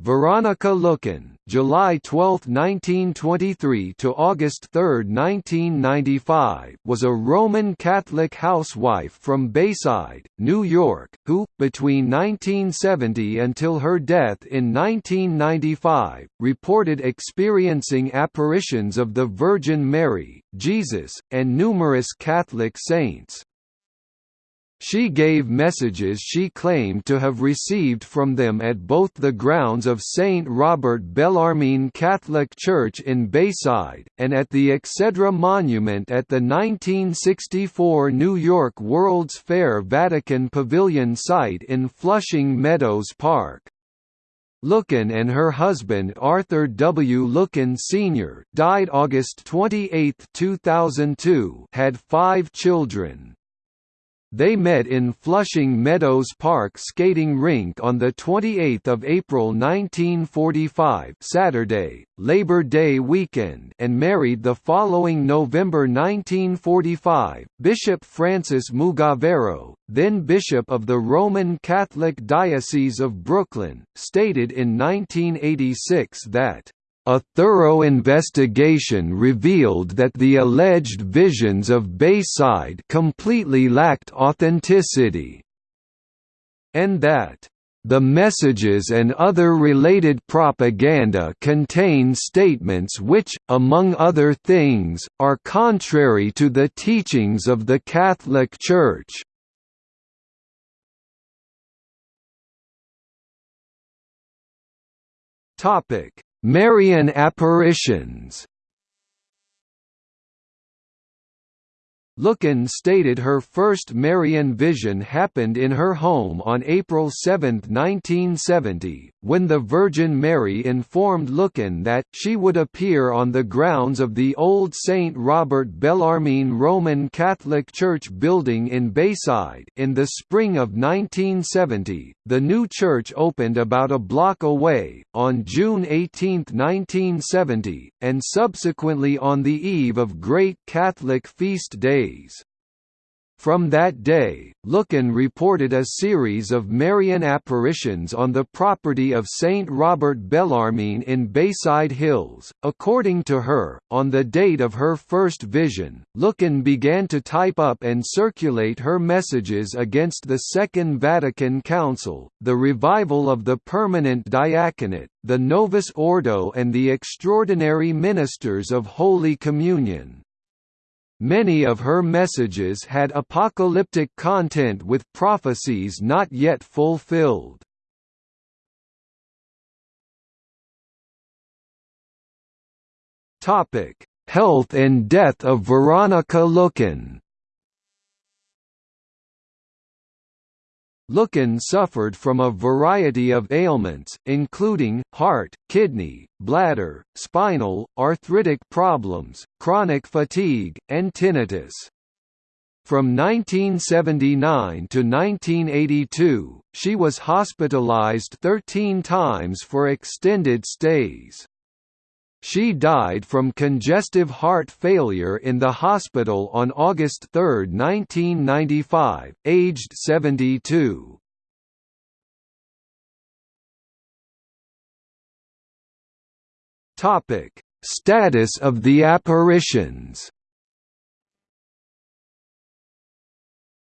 Veronica Lueken, July 12, 1923 to August 3, 1995, was a Roman Catholic housewife from Bayside, New York, who between 1970 until her death in 1995 reported experiencing apparitions of the Virgin Mary, Jesus, and numerous Catholic saints. She gave messages she claimed to have received from them at both the grounds of St. Robert Bellarmine Catholic Church in Bayside, and at the Exedra Monument at the 1964 New York World's Fair Vatican Pavilion site in Flushing Meadows Park. Lueken and her husband Arthur W. Lueken Sr. died August 28, 2002 had five children. They met in Flushing Meadows Park skating rink on 28 April 1945 Saturday, Labor Day weekend and married the following November 1945. Bishop Francis Mugavero, then Bishop of the Roman Catholic Diocese of Brooklyn, stated in 1986 that a thorough investigation revealed that the alleged visions of Bayside completely lacked authenticity, and that the messages and other related propaganda contain statements which, among other things, are contrary to the teachings of the Catholic Church. Topic: Marian apparitions Lueken stated her first Marian vision happened in her home on April 7, 1970, when the Virgin Mary informed Lueken that she would appear on the grounds of the old St. Robert Bellarmine Roman Catholic Church building in Bayside in the spring of 1970. The new church opened about a block away, on June 18, 1970, and subsequently on the eve of Great Catholic Feast days. From that day, Lueken reported a series of Marian apparitions on the property of Saint Robert Bellarmine in Bayside Hills. According to her, on the date of her first vision, Lueken began to type up and circulate her messages against the Second Vatican Council, the revival of the permanent diaconate, the Novus Ordo and the extraordinary ministers of Holy Communion. Many of her messages had apocalyptic content with prophecies not yet fulfilled. Health and death of Veronica Lueken Lueken suffered from a variety of ailments, including, heart, kidney, bladder, spinal, arthritic problems, chronic fatigue, and tinnitus. From 1979 to 1982, she was hospitalized 13 times for extended stays. She died from congestive heart failure in the hospital on August 3, 1995, aged 72. Topic: Status of the apparitions.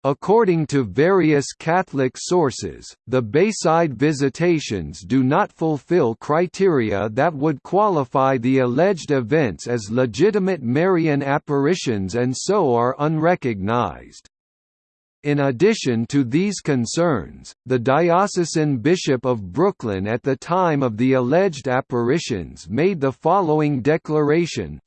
According to various Catholic sources, the Bayside visitations do not fulfill criteria that would qualify the alleged events as legitimate Marian apparitions and so are unrecognized. In addition to these concerns, the diocesan bishop of Brooklyn at the time of the alleged apparitions made the following declaration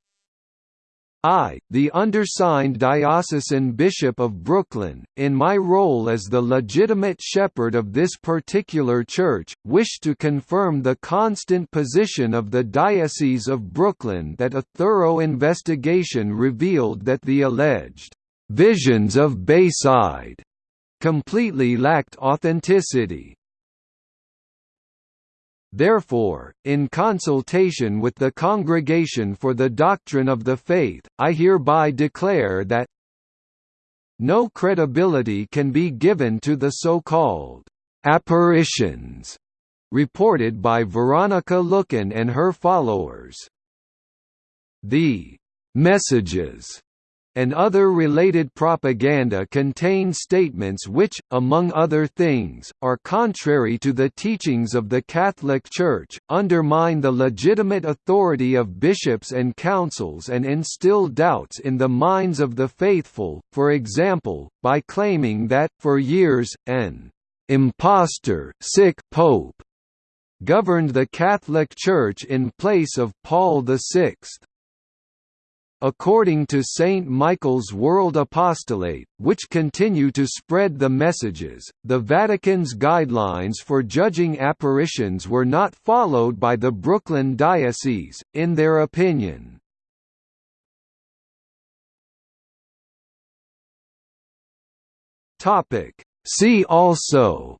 I, the undersigned diocesan bishop of Brooklyn, in my role as the legitimate shepherd of this particular church, wish to confirm the constant position of the Diocese of Brooklyn that a thorough investigation revealed that the alleged visions of Bayside completely lacked authenticity. Therefore, in consultation with the Congregation for the Doctrine of the Faith, I hereby declare that no credibility can be given to the so-called apparitions reported by Veronica Lueken and her followers. The messages and other related propaganda contain statements which, among other things, are contrary to the teachings of the Catholic Church, undermine the legitimate authority of bishops and councils and instill doubts in the minds of the faithful, for example, by claiming that, for years, an impostor sick pope governed the Catholic Church in place of Paul VI. According to St. Michael's World Apostolate, which continue to spread the messages, the Vatican's guidelines for judging apparitions were not followed by the Brooklyn Diocese, in their opinion. See also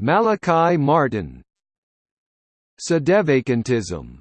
Malachi Martin Sedevacantism